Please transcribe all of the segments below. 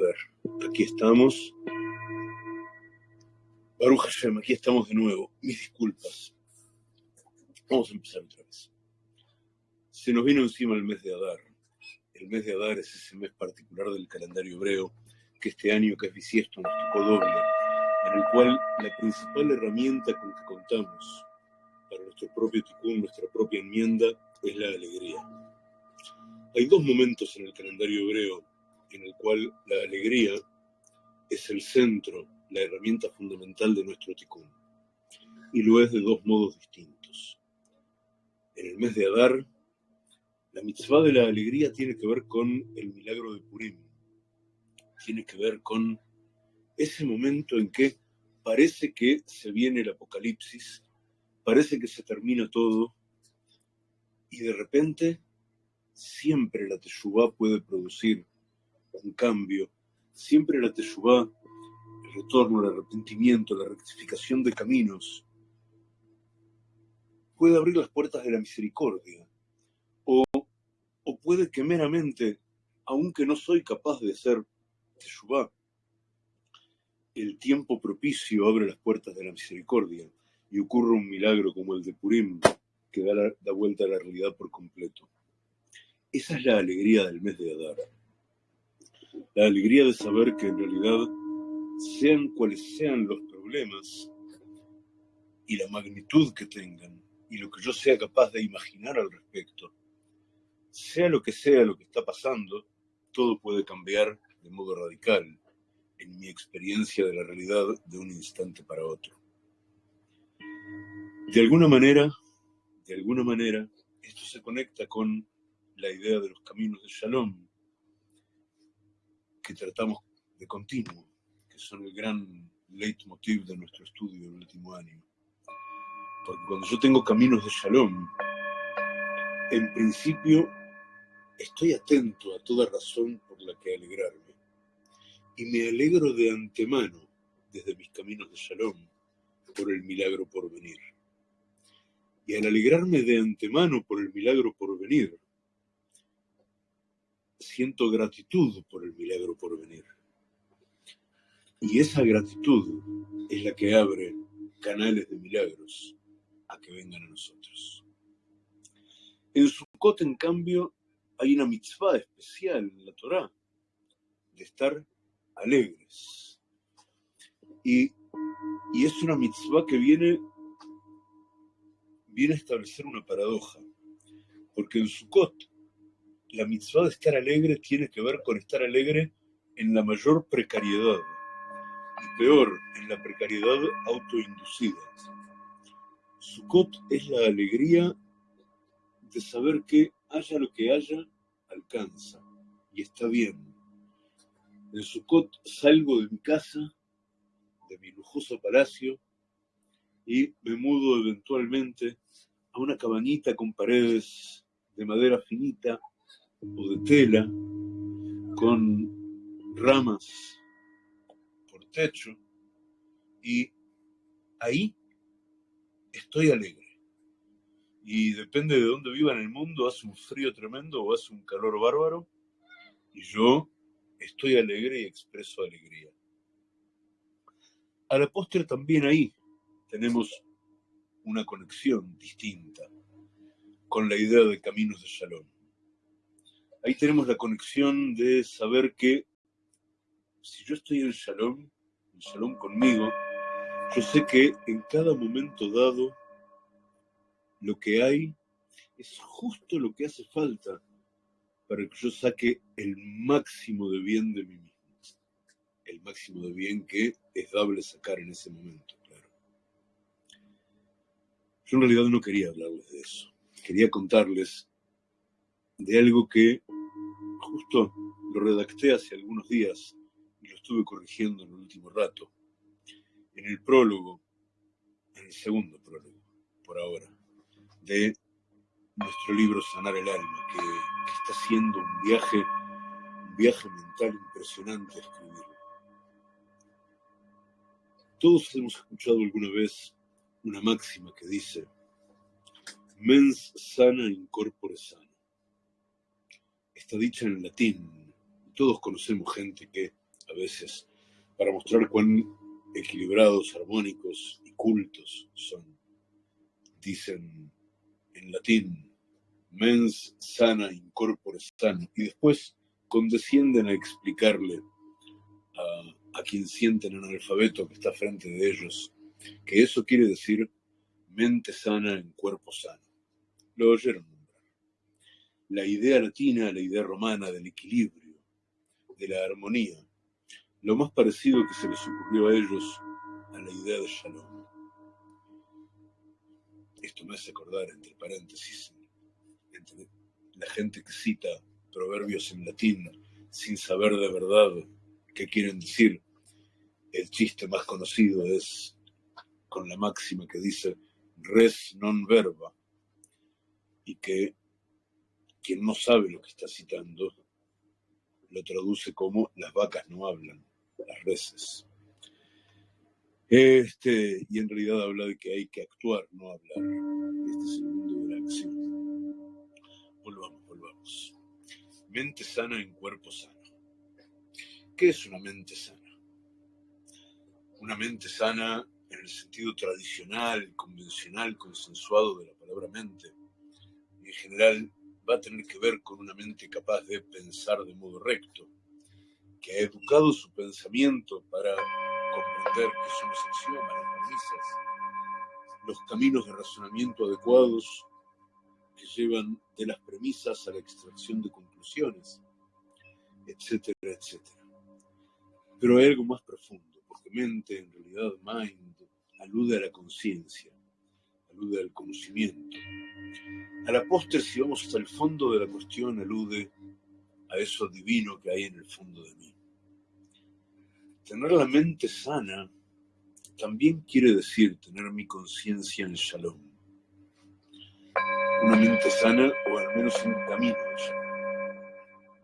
ver, aquí estamos. Baruch Hashem, aquí estamos de nuevo. Mis disculpas. Vamos a empezar otra vez. Se nos vino encima el mes de Adar. El mes de Adar es ese mes particular del calendario hebreo que este año que es bisiesto nos tocó doble, en el cual la principal herramienta con que contamos para nuestro propio tikkun, nuestra propia enmienda, es la alegría. Hay dos momentos en el calendario hebreo en el cual la alegría es el centro, la herramienta fundamental de nuestro tikkun, y lo es de dos modos distintos. En el mes de Adar, la mitzvah de la alegría tiene que ver con el milagro de Purim, tiene que ver con ese momento en que parece que se viene el apocalipsis, parece que se termina todo, y de repente siempre la Teshuvah puede producir un cambio, siempre la Teshuvah, el retorno, el arrepentimiento, la rectificación de caminos, puede abrir las puertas de la misericordia, o, o puede que meramente, aunque no soy capaz de hacer Teshuvah, el tiempo propicio abre las puertas de la misericordia y ocurre un milagro como el de Purim que da, da vuelta a la realidad por completo. Esa es la alegría del mes de Adar. La alegría de saber que en realidad, sean cuales sean los problemas y la magnitud que tengan, y lo que yo sea capaz de imaginar al respecto, sea lo que sea lo que está pasando, todo puede cambiar de modo radical en mi experiencia de la realidad de un instante para otro. De alguna manera, de alguna manera, esto se conecta con la idea de los caminos de Shalom que tratamos de continuo, que son el gran leitmotiv de nuestro estudio del último año. Porque cuando yo tengo caminos de Shalom, en principio estoy atento a toda razón por la que alegrarme. Y me alegro de antemano desde mis caminos de Shalom por el milagro por venir. Y al alegrarme de antemano por el milagro por venir, siento gratitud por el milagro por venir. Y esa gratitud es la que abre canales de milagros a que vengan a nosotros. En Sukkot, en cambio, hay una mitzvah especial en la Torá de estar alegres. Y, y es una mitzvah que viene, viene a establecer una paradoja. Porque en Sukkot la mitzvah de estar alegre tiene que ver con estar alegre en la mayor precariedad y peor, en la precariedad autoinducida. Sukkot es la alegría de saber que haya lo que haya, alcanza y está bien. En Sukkot salgo de mi casa, de mi lujoso palacio, y me mudo eventualmente a una cabañita con paredes de madera finita o de tela con ramas por techo y ahí estoy alegre. Y depende de dónde viva en el mundo, hace un frío tremendo o hace un calor bárbaro y yo estoy alegre y expreso alegría. A la postre también ahí tenemos una conexión distinta con la idea de caminos de Shalom ahí tenemos la conexión de saber que si yo estoy en Shalom, en Shalom conmigo, yo sé que en cada momento dado lo que hay es justo lo que hace falta para que yo saque el máximo de bien de mí mismo. El máximo de bien que es dable sacar en ese momento, claro. Yo en realidad no quería hablarles de eso. Quería contarles de algo que justo lo redacté hace algunos días y lo estuve corrigiendo en el último rato. En el prólogo, en el segundo prólogo, por ahora, de nuestro libro Sanar el Alma, que, está haciendo un viaje, un viaje mental impresionante escribirlo. Todos hemos escuchado alguna vez una máxima que dice, mens sana in corpore está dicha en latín. Todos conocemos gente que a veces, para mostrar cuán equilibrados, armónicos y cultos son. Dicen en latín, mens sana incorpore sano, y después condescienden a explicarle a, a quien sienten analfabeto que está frente de ellos, que eso quiere decir mente sana en cuerpo sano. Lo oyeron. La idea latina, la idea romana del equilibrio, de la armonía, lo más parecido que se les ocurrió a ellos a la idea de Shalom. Esto me hace acordar, entre paréntesis, entre la gente que cita proverbios en latín sin saber de verdad qué quieren decir. El chiste más conocido es con la máxima que dice res non verba y que quien no sabe lo que está citando lo traduce como las vacas no hablan, las reses. Este, y en realidad habla de que hay que actuar, no hablar. Este es el mundo de la acción. Volvamos, volvamos. Mente sana en cuerpo sano. ¿Qué es una mente sana? Una mente sana en el sentido tradicional, convencional, consensuado de la palabra mente, en general va a tener que ver con una mente capaz de pensar de modo recto, que ha educado su pensamiento para comprender que son los axiomas, las premisas, los caminos de razonamiento adecuados que llevan de las premisas a la extracción de conclusiones, etcétera, etcétera. Pero hay algo más profundo, porque mente, en realidad, mind, alude a la conciencia, alude al conocimiento. A la postre, si vamos hasta el fondo de la cuestión, alude a eso divino que hay en el fondo de mí. Tener la mente sana también quiere decir tener mi conciencia en shalom. Una mente sana, o al menos un camino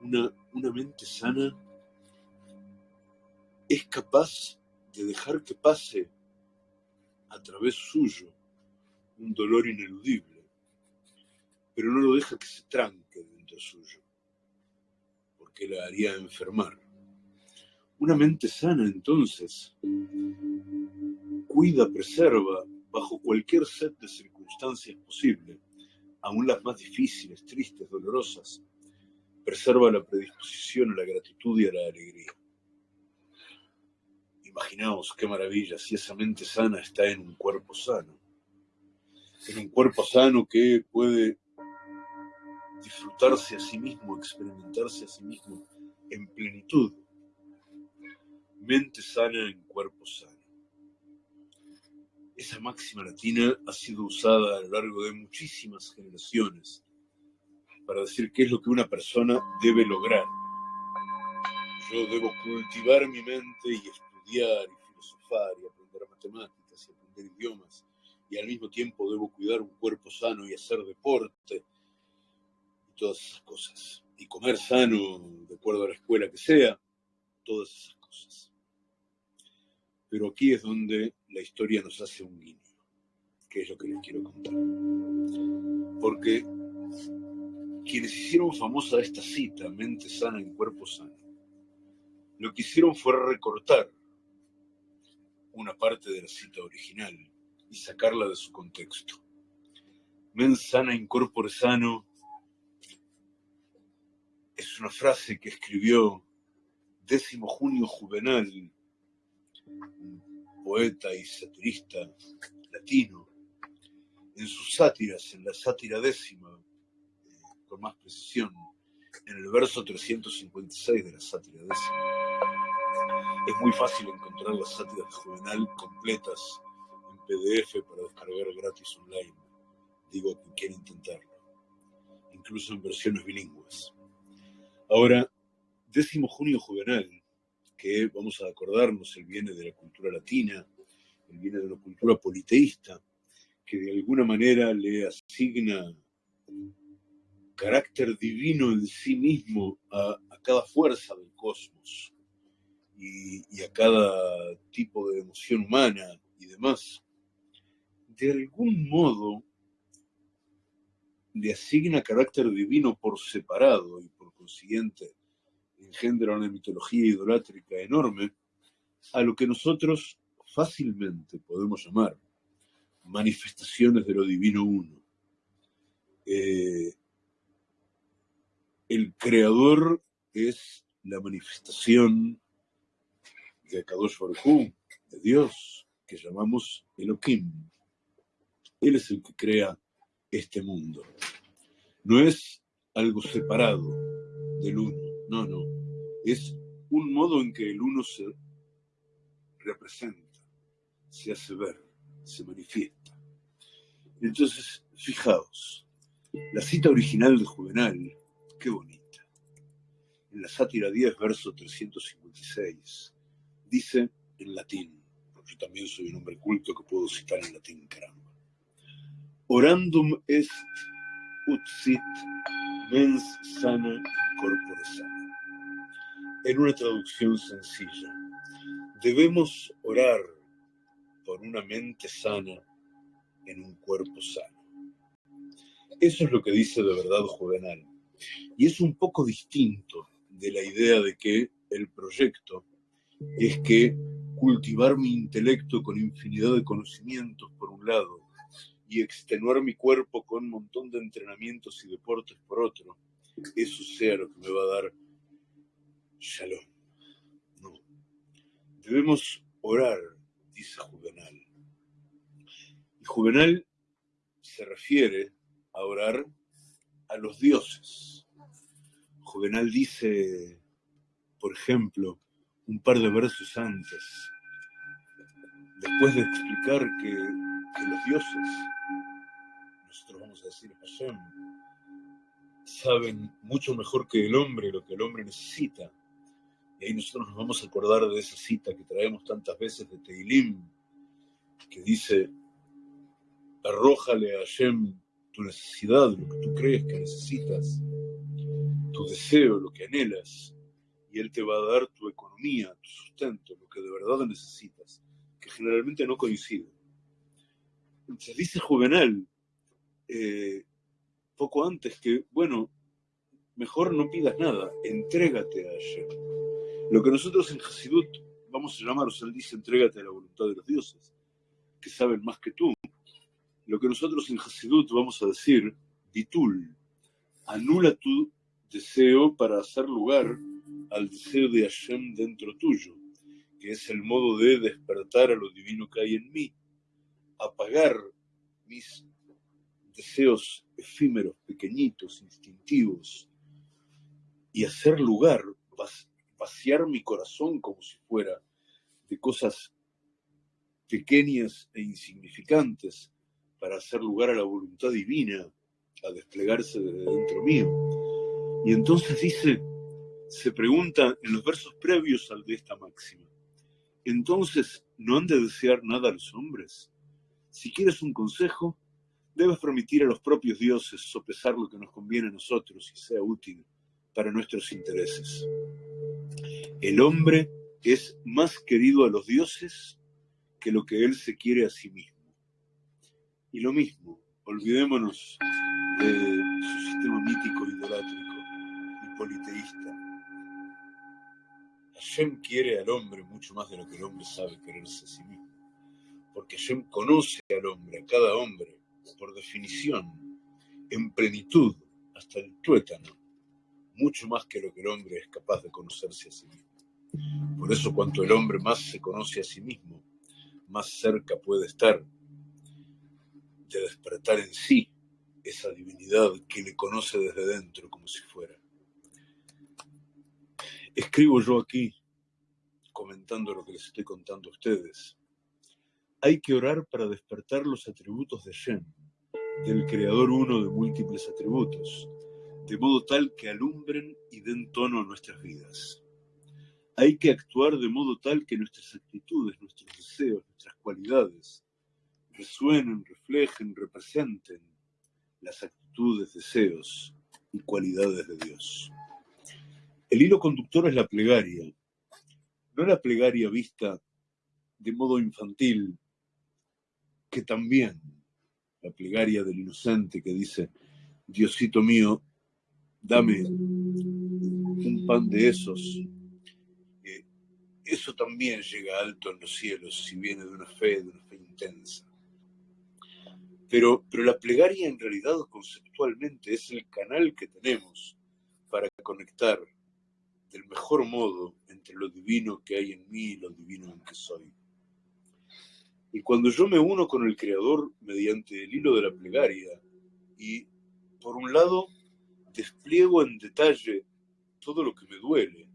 Una, una mente sana es capaz de dejar que pase a través suyo un dolor ineludible, pero no lo deja que se tranque dentro suyo, porque la haría enfermar. Una mente sana entonces cuida, preserva, bajo cualquier set de circunstancias posible, aun las más difíciles, tristes, dolorosas, preserva la predisposición a la gratitud y a la alegría. Imaginaos qué maravilla si esa mente sana está en un cuerpo sano. En un cuerpo sano que puede disfrutarse a sí mismo, experimentarse a sí mismo en plenitud. Mente sana en cuerpo sano. Esa máxima latina ha sido usada a lo largo de muchísimas generaciones para decir qué es lo que una persona debe lograr. Yo debo cultivar mi mente y estudiar y filosofar y aprender matemáticas y aprender idiomas y al mismo tiempo debo cuidar un cuerpo sano y hacer deporte y todas esas cosas. Y comer sano, de acuerdo a la escuela que sea, todas esas cosas. Pero aquí es donde la historia nos hace un guiño, que es lo que les quiero contar. Porque quienes hicieron famosa esta cita, mente sana en cuerpo sano, lo que hicieron fue recortar una parte de la cita original y sacarla de su contexto. Mens sana incorpore sano es una frase que escribió décimo junio Juvenal, un poeta y satirista latino, en sus sátiras, en la sátira décima, eh, con más precisión, en el verso 356 de la sátira décima es muy fácil encontrar las sátiras de Juvenal completas PDF para descargar gratis online. Digo a quien quiera intentarlo. Incluso en versiones bilingües. Ahora, décimo junio Juvenal, que vamos a acordarnos, él viene de la cultura latina, él viene de una cultura politeísta, que de alguna manera le asigna carácter divino en sí mismo a cada fuerza del cosmos y, a cada tipo de emoción humana y demás, de algún modo le asigna carácter divino por separado y por consiguiente engendra una mitología idolátrica enorme, a lo que nosotros fácilmente podemos llamar manifestaciones de lo divino uno. Eh, el creador es la manifestación de Kadosh de Dios, que llamamos Elohim. Él es el que crea este mundo. No es algo separado del uno, no, no. Es un modo en que el uno se representa, se hace ver, se manifiesta. Entonces, fijaos, la cita original de Juvenal, qué bonita. En la sátira 10, verso 356, dice en latín, porque yo también soy un hombre culto que puedo citar en latín, caramba. Orandum est ut sit mens sana corpore sana. En una traducción sencilla, debemos orar por una mente sana en un cuerpo sano. Eso es lo que dice de verdad Juvenal. Y es un poco distinto de la idea de que el proyecto es que cultivar mi intelecto con infinidad de conocimientos por un lado y extenuar mi cuerpo con un montón de entrenamientos y deportes por otro, eso sea lo que me va a dar shalom. No. Debemos orar, dice Juvenal. Y Juvenal se refiere a orar a los dioses. Juvenal dice, por ejemplo, un par de versos antes, después de explicar que, los dioses, nosotros vamos a decir Hashem, saben mucho mejor que el hombre lo que el hombre necesita. Y ahí nosotros nos vamos a acordar de esa cita que traemos tantas veces de Teilim, que dice, arrójale a Hashem tu necesidad, lo que tú crees que necesitas, tu deseo, lo que anhelas, y Él te va a dar tu economía, tu sustento, lo que de verdad necesitas, que generalmente no coincide. Dice Juvenal, eh, poco antes, que, bueno, mejor no pidas nada, entrégate a Hashem. Lo que nosotros en Hasidut vamos a llamar, o sea, él dice, entrégate a la voluntad de los dioses, que saben más que tú. Lo que nosotros en Hasidut vamos a decir, Bitul, anula tu deseo para hacer lugar al deseo de Hashem dentro tuyo, que es el modo de despertar a lo divino que hay en mí, apagar mis deseos efímeros, pequeñitos, instintivos, y hacer lugar, vaciar mi corazón como si fuera de cosas pequeñas e insignificantes para hacer lugar a la voluntad divina, a desplegarse desde dentro mío. Y entonces dice, se pregunta en los versos previos al de esta máxima, entonces, ¿no han de desear nada a los hombres? Si quieres un consejo, debes permitir a los propios dioses sopesar lo que nos conviene a nosotros y sea útil para nuestros intereses. El hombre es más querido a los dioses que lo que él se quiere a sí mismo. Y lo mismo, olvidémonos de su sistema mítico idolátrico y politeísta. Hashem quiere al hombre mucho más de lo que el hombre sabe quererse a sí mismo. Porque Hashem conoce al hombre, a cada hombre, por definición, en plenitud, hasta el tuétano, mucho más que lo que el hombre es capaz de conocerse a sí mismo. Por eso cuanto el hombre más se conoce a sí mismo, más cerca puede estar de despertar en sí esa divinidad que le conoce desde dentro como si fuera. Escribo yo aquí, comentando lo que les estoy contando a ustedes. Hay que orar para despertar los atributos de Shem, del Creador uno de múltiples atributos, de modo tal que alumbren y den tono a nuestras vidas. Hay que actuar de modo tal que nuestras actitudes, nuestros deseos, nuestras cualidades, resuenen, reflejen, representen las actitudes, deseos y cualidades de Dios. El hilo conductor es la plegaria, no la plegaria vista de modo infantil, que también la plegaria del inocente que dice, Diosito mío, dame un pan de esos, eso también llega alto en los cielos si viene de una fe, de una fe intensa. Pero, pero la plegaria en realidad conceptualmente es el canal que tenemos para conectar del mejor modo entre lo divino que hay en mí y lo divino en que soy. Y cuando yo me uno con el Creador mediante el hilo de la plegaria y, por un lado, despliego en detalle todo lo que me duele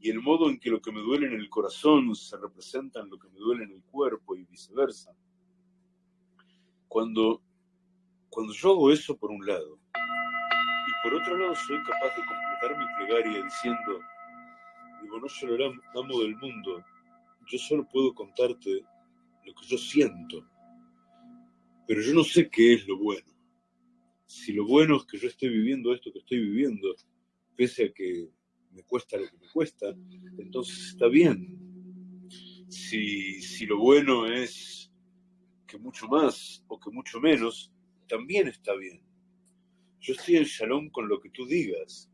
y el modo en que lo que me duele en el corazón se representa en lo que me duele en el cuerpo y viceversa. Cuando, cuando yo hago eso por un lado y por otro lado soy capaz de completar mi plegaria diciendo, digo, no soy el amo del mundo, yo solo puedo contarte lo que yo siento, pero yo no sé qué es lo bueno. Si lo bueno es que yo esté viviendo esto que estoy viviendo, pese a que me cuesta lo que me cuesta, entonces está bien. Si, si lo bueno es que mucho más o que mucho menos, también está bien. Yo estoy en shalom con lo que tú digas.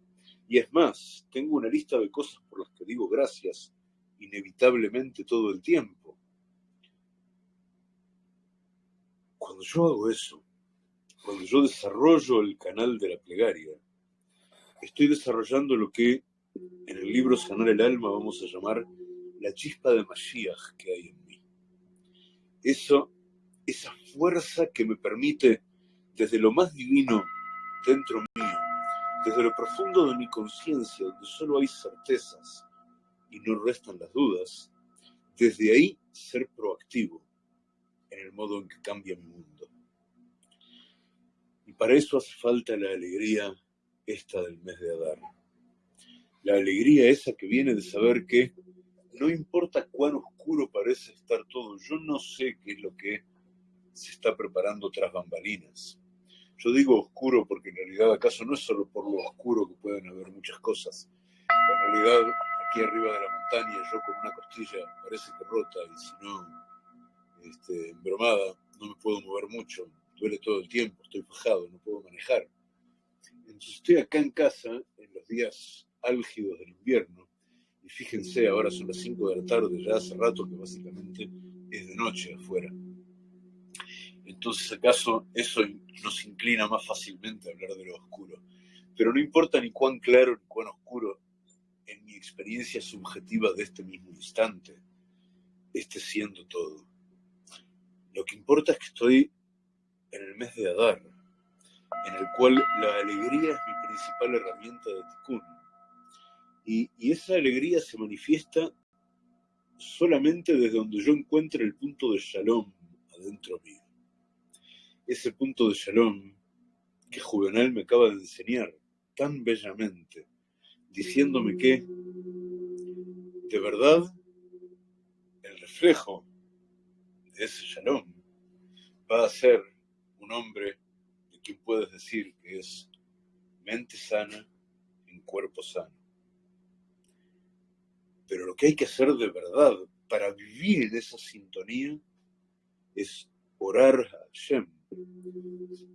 Y es más, tengo una lista de cosas por las que digo gracias inevitablemente todo el tiempo. Cuando yo hago eso, cuando yo desarrollo el canal de la plegaria, estoy desarrollando lo que en el libro Sanar el Alma vamos a llamar la chispa de Mashiach que hay en mí. Eso, esa fuerza que me permite, desde lo más divino dentro mío, desde lo profundo de mi conciencia, donde solo hay certezas y no restan las dudas, desde ahí ser proactivo en el modo en que cambia mi mundo. Y para eso hace falta la alegría esta del mes de Adar. La alegría esa que viene de saber que no importa cuán oscuro parece estar todo, yo no sé qué es lo que se está preparando tras bambalinas. Yo digo oscuro porque en realidad acaso no es solo por lo oscuro que pueden haber muchas cosas. En realidad, aquí arriba de la montaña, yo con una costilla parece que rota y si no, este, embromada, no me puedo mover mucho, duele todo el tiempo, estoy fajado, no puedo manejar. Entonces estoy acá en casa en los días álgidos del invierno y fíjense, ahora son las 5 de la tarde, ya hace rato que básicamente es de noche afuera. Entonces, acaso eso nos inclina más fácilmente a hablar de lo oscuro. Pero no importa ni cuán claro ni cuán oscuro en mi experiencia subjetiva de este mismo instante esté siendo todo. Lo que importa es que estoy en el mes de Adar, en el cual la alegría es mi principal herramienta de tikkun. Y, esa alegría se manifiesta solamente desde donde yo encuentre el punto de shalom adentro mío. Ese punto de shalom que Juvenal me acaba de enseñar tan bellamente, diciéndome que, de verdad, el reflejo ese shalom, va a ser un hombre de quien puedes decir que es mente sana en cuerpo sano. Pero lo que hay que hacer de verdad para vivir en esa sintonía es orar a Hashem,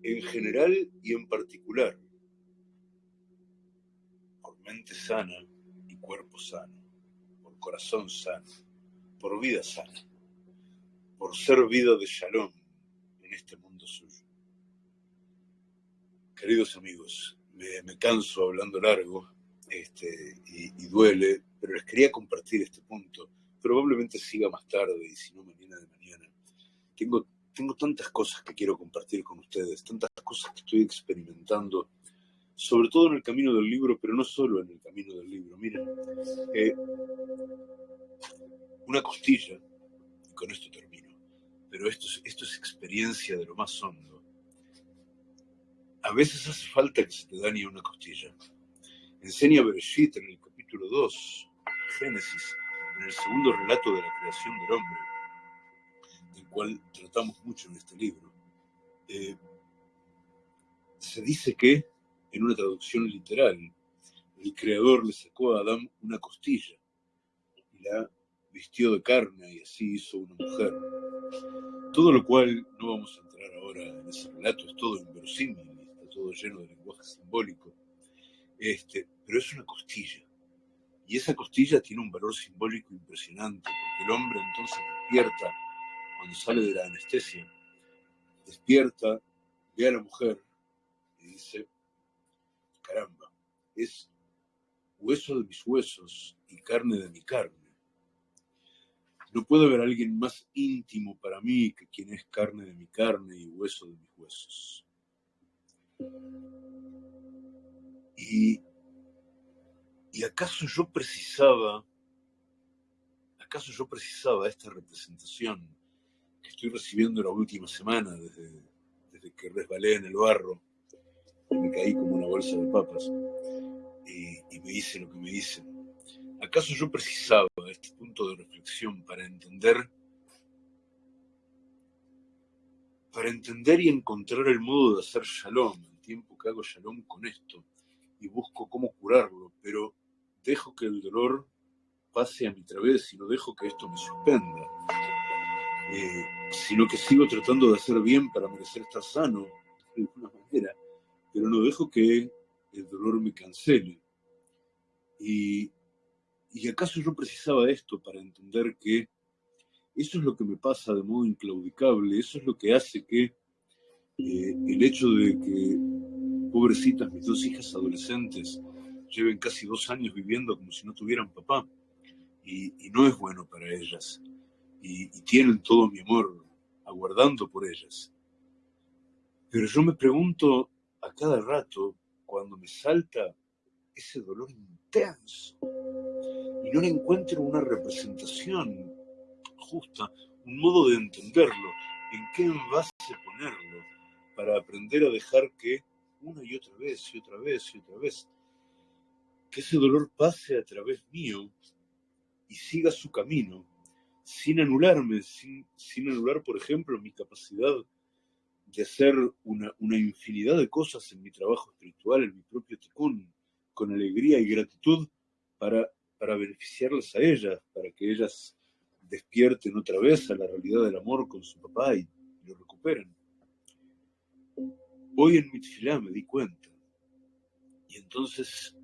en general y en particular, por mente sana y cuerpo sano, por corazón sano, por vida sana por ser vida de shalom en este mundo suyo. Queridos amigos, me, canso hablando largo este, y, duele, pero les quería compartir este punto. Probablemente siga más tarde y si no mañana de mañana. Tengo, tengo tantas cosas que quiero compartir con ustedes, tantas cosas que estoy experimentando, sobre todo en el camino del libro, pero no solo en el camino del libro. Miren, eh, una costilla, y con esto termino pero esto es, esto es experiencia de lo más hondo. A veces hace falta que se te dañe una costilla. Enseña Bereshit en el capítulo 2, Génesis, en el segundo relato de la creación del hombre, del cual tratamos mucho en este libro. Eh, se dice que, en una traducción literal, el creador le sacó a Adán una costilla y la vistió de carne y así hizo una mujer. Todo lo cual no vamos a entrar ahora en ese relato, es todo inverosímil, está todo lleno de lenguaje simbólico. Este, pero es una costilla. Y esa costilla tiene un valor simbólico impresionante, porque el hombre entonces despierta cuando sale de la anestesia, despierta, ve a la mujer y dice, caramba, es hueso de mis huesos y carne de mi carne. No puede haber alguien más íntimo para mí que quien es carne de mi carne y hueso de mis huesos. Y, acaso yo precisaba, acaso yo precisaba esta representación que estoy recibiendo la última semana desde, desde que resbalé en el barro y me caí como una bolsa de papas y, y me hice lo que me dicen ¿Acaso yo precisaba este punto de reflexión para entender, para entender y encontrar el modo de hacer shalom, el tiempo que hago shalom con esto y busco cómo curarlo, pero dejo que el dolor pase a mi través y no dejo que esto me suspenda, eh, sino que sigo tratando de hacer bien para merecer estar sano de alguna manera, pero no dejo que el dolor me cancele. Y ¿Y acaso yo precisaba esto para entender que eso es lo que me pasa de modo inclaudicable? Eso es lo que hace que eh, el hecho de que, pobrecitas, mis dos hijas adolescentes lleven casi dos años viviendo como si no tuvieran papá, y, no es bueno para ellas, y, y tienen todo mi amor aguardando por ellas. Pero yo me pregunto a cada rato, cuando me salta ese dolor intenso, y no le encuentro una representación justa, un modo de entenderlo, en qué envase ponerlo, para aprender a dejar que una y otra vez y otra vez y otra vez, que ese dolor pase a través mío y siga su camino, sin anularme, sin, sin anular, por ejemplo, mi capacidad de hacer una, infinidad de cosas en mi trabajo espiritual, en mi propio ticún, con alegría y gratitud para para beneficiarlas a ellas, para que ellas despierten otra vez a la realidad del amor con su papá y, lo recuperen. Hoy en Mitzilá me di cuenta, y entonces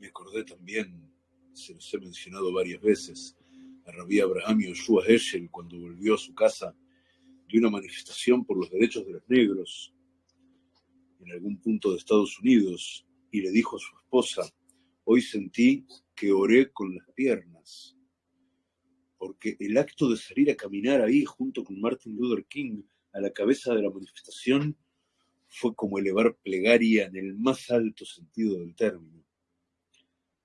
me acordé también, se los he mencionado varias veces, a Rabí Abraham Yoshua Heschel cuando volvió a su casa de una manifestación por los derechos de los negros en algún punto de Estados Unidos y le dijo a su esposa, hoy sentí que oré con las piernas, porque el acto de salir a caminar ahí junto con Martin Luther King a la cabeza de la manifestación fue como elevar plegaria en el más alto sentido del término.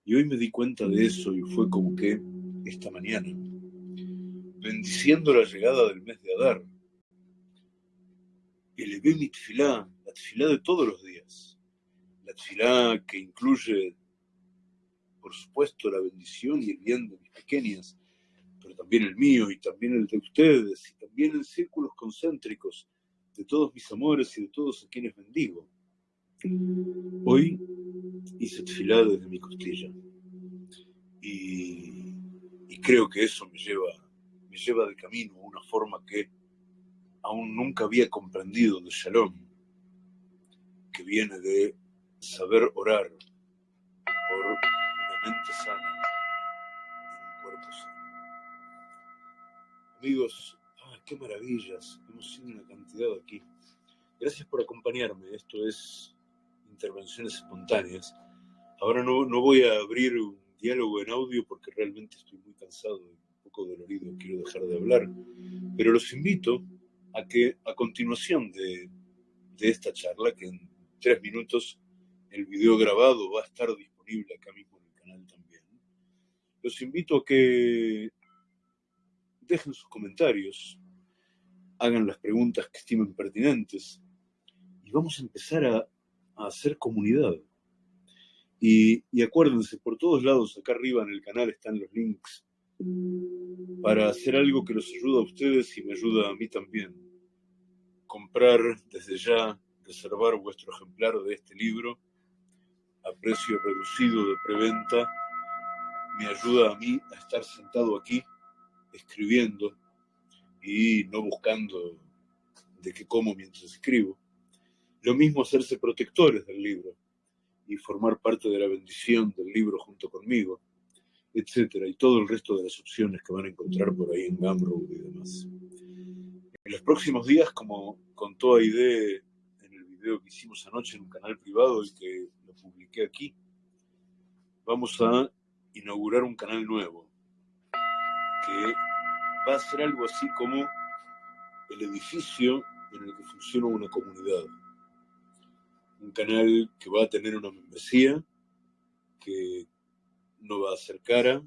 Y hoy me di cuenta de eso y fue como que esta mañana, bendiciendo la llegada del mes de Adar, elevé mi tfilá, la tfilá de todos los días, la tfilá que incluye por supuesto, la bendición y el bien de mis pequeñas, pero también el mío y también el de ustedes y también en círculos concéntricos de todos mis amores y de todos a quienes bendigo. Hoy hice tefilá desde mi costilla y, y, creo que eso me lleva, me lleva de camino a una forma que aún nunca había comprendido de Shalom, que viene de saber orar mente sana un cuerpo sano. Amigos, ah, qué maravillas, hemos sido una cantidad aquí. Gracias por acompañarme, esto es Intervenciones Espontáneas. Ahora no, no voy a abrir un diálogo en audio porque realmente estoy muy cansado y un poco dolorido, quiero dejar de hablar, pero los invito a que a continuación de, de esta charla, que en tres minutos el video grabado va a estar disponible acá mismo también. Los invito a que dejen sus comentarios, hagan las preguntas que estimen pertinentes y vamos a empezar a, hacer comunidad. Y, y, acuérdense, por todos lados, acá arriba en el canal están los links para hacer algo que los ayuda a ustedes y me ayuda a mí también. Comprar desde ya, reservar vuestro ejemplar de este libro a precio reducido de preventa me ayuda a mí a estar sentado aquí escribiendo y no buscando de qué como mientras escribo. Lo mismo hacerse protectores del libro y formar parte de la bendición del libro junto conmigo, etcétera, y todo el resto de las opciones que van a encontrar por ahí en Gumroad y demás. En los próximos días, como contó Aide video que hicimos anoche en un canal privado y que lo publiqué aquí, vamos a inaugurar un canal nuevo que va a ser algo así como el edificio en el que funciona una comunidad. Un canal que va a tener una membresía, que no va a ser cara,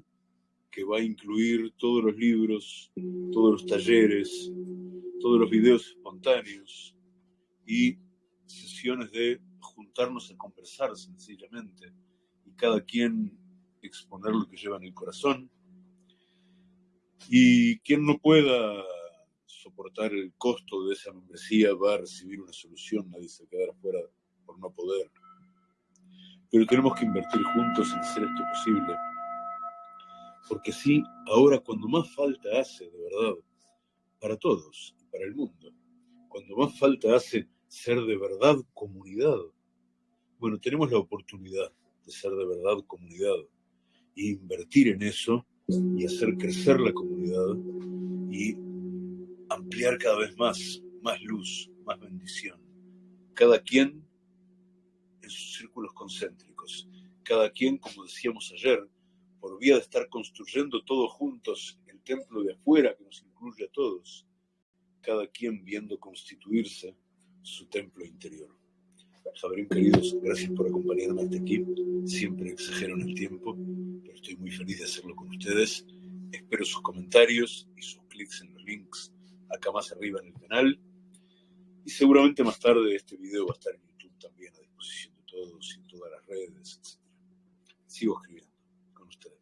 que va a incluir todos los libros, todos los talleres, todos los videos espontáneos y sesiones de juntarnos a conversar sencillamente y cada quien exponer lo que lleva en el corazón. Y quien no pueda soportar el costo de esa membresía va a recibir una solución, nadie se quedará fuera por no poder. Pero tenemos que invertir juntos en hacer esto posible. Porque sí, ahora cuando más falta hace, de verdad, para todos y para el mundo, cuando más falta hace ser de verdad comunidad, bueno, tenemos la oportunidad de ser de verdad comunidad e invertir en eso y hacer crecer la comunidad y ampliar cada vez más, más luz, más bendición. Cada quien en sus círculos concéntricos, cada quien, como decíamos ayer, por vía de estar construyendo todos juntos el templo de afuera que nos incluye a todos, cada quien viendo constituirse su templo interior. Javerín, queridos, gracias por acompañarme hasta aquí. Siempre exagero en el tiempo, pero estoy muy feliz de hacerlo con ustedes. Espero sus comentarios y sus clics en los links acá más arriba en el canal. Y seguramente más tarde este video va a estar en YouTube también a disposición de todos y en todas las redes, etc. Sigo escribiendo con ustedes.